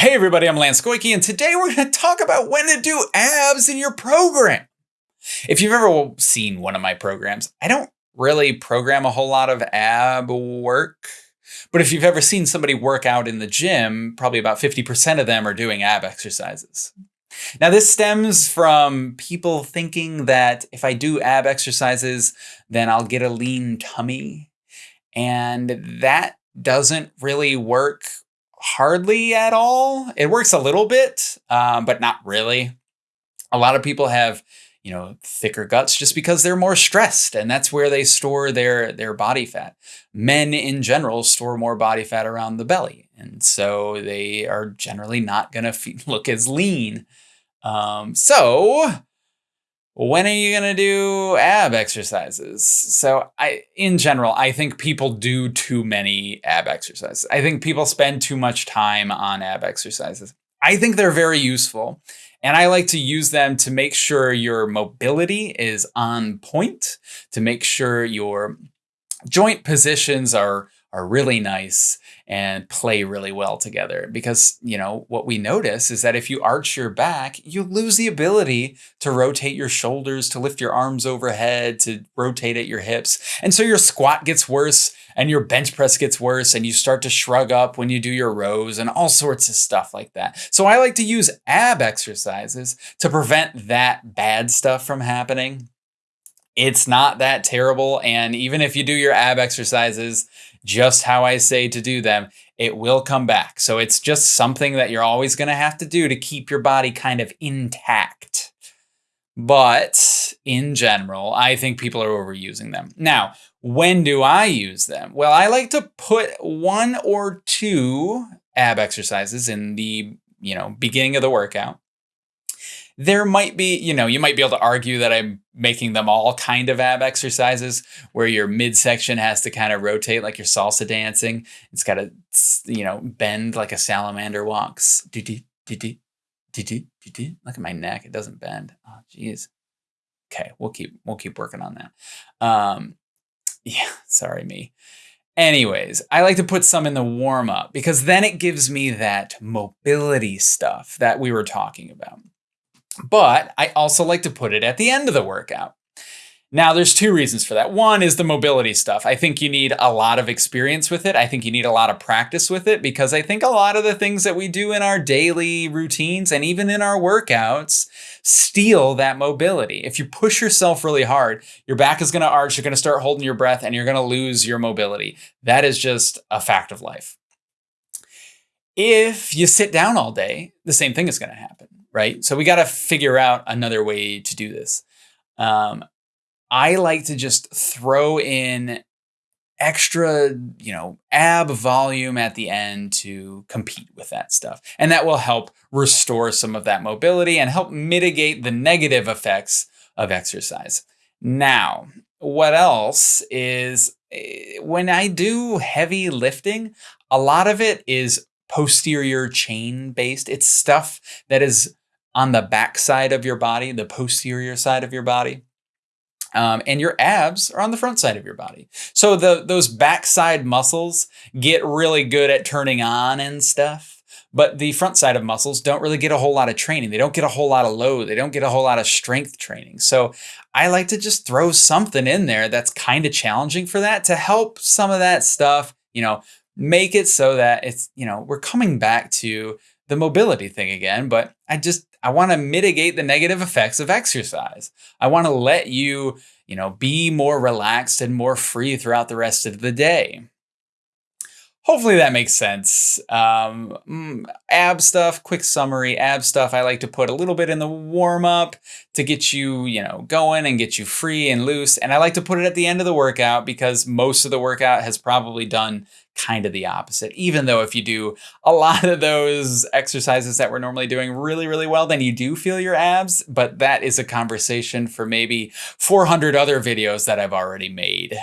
Hey everybody, I'm Lance Goyke, and today we're going to talk about when to do abs in your program. If you've ever seen one of my programs, I don't really program a whole lot of ab work. But if you've ever seen somebody work out in the gym, probably about 50% of them are doing ab exercises. Now, this stems from people thinking that if I do ab exercises, then I'll get a lean tummy. And that doesn't really work hardly at all. It works a little bit, um, but not really. A lot of people have, you know, thicker guts just because they're more stressed, and that's where they store their their body fat. Men in general store more body fat around the belly, and so they are generally not going to look as lean. Um, so when are you going to do ab exercises? So I, in general, I think people do too many ab exercises. I think people spend too much time on ab exercises. I think they're very useful. And I like to use them to make sure your mobility is on point, to make sure your joint positions are are really nice and play really well together. Because you know what we notice is that if you arch your back you lose the ability to rotate your shoulders to lift your arms overhead to rotate at your hips. And so your squat gets worse and your bench press gets worse and you start to shrug up when you do your rows and all sorts of stuff like that. So i like to use ab exercises to prevent that bad stuff from happening it's not that terrible and even if you do your ab exercises just how I say to do them, it will come back. So it's just something that you're always going to have to do to keep your body kind of intact. But in general, I think people are overusing them. Now, when do I use them? Well, I like to put one or two ab exercises in the, you know, beginning of the workout there might be, you know, you might be able to argue that I'm making them all kind of ab exercises where your midsection has to kind of rotate like you're salsa dancing. It's got to, you know, bend like a salamander walks. Look at my neck. It doesn't bend. Oh, geez. Okay. We'll keep, we'll keep working on that. Um, yeah. Sorry, me. Anyways, I like to put some in the warm up because then it gives me that mobility stuff that we were talking about. But I also like to put it at the end of the workout. Now, there's two reasons for that. One is the mobility stuff. I think you need a lot of experience with it. I think you need a lot of practice with it because I think a lot of the things that we do in our daily routines and even in our workouts steal that mobility. If you push yourself really hard, your back is going to arch, you're going to start holding your breath, and you're going to lose your mobility. That is just a fact of life. If you sit down all day, the same thing is going to happen right? So we got to figure out another way to do this. Um, I like to just throw in extra, you know, ab volume at the end to compete with that stuff. And that will help restore some of that mobility and help mitigate the negative effects of exercise. Now, what else is eh, when I do heavy lifting, a lot of it is posterior chain based. It's stuff that is on the back side of your body, the posterior side of your body. Um, and your abs are on the front side of your body. So the those backside muscles get really good at turning on and stuff, but the front side of muscles don't really get a whole lot of training. They don't get a whole lot of load. They don't get a whole lot of strength training. So I like to just throw something in there that's kind of challenging for that to help some of that stuff, you know, make it so that it's, you know, we're coming back to the mobility thing again, but I just I want to mitigate the negative effects of exercise. I want to let you, you know, be more relaxed and more free throughout the rest of the day. Hopefully that makes sense. Um, mm, ab stuff, quick summary, ab stuff. I like to put a little bit in the warm up to get you, you know, going and get you free and loose. And I like to put it at the end of the workout because most of the workout has probably done kind of the opposite. Even though if you do a lot of those exercises that we're normally doing really, really well, then you do feel your abs. But that is a conversation for maybe 400 other videos that I've already made.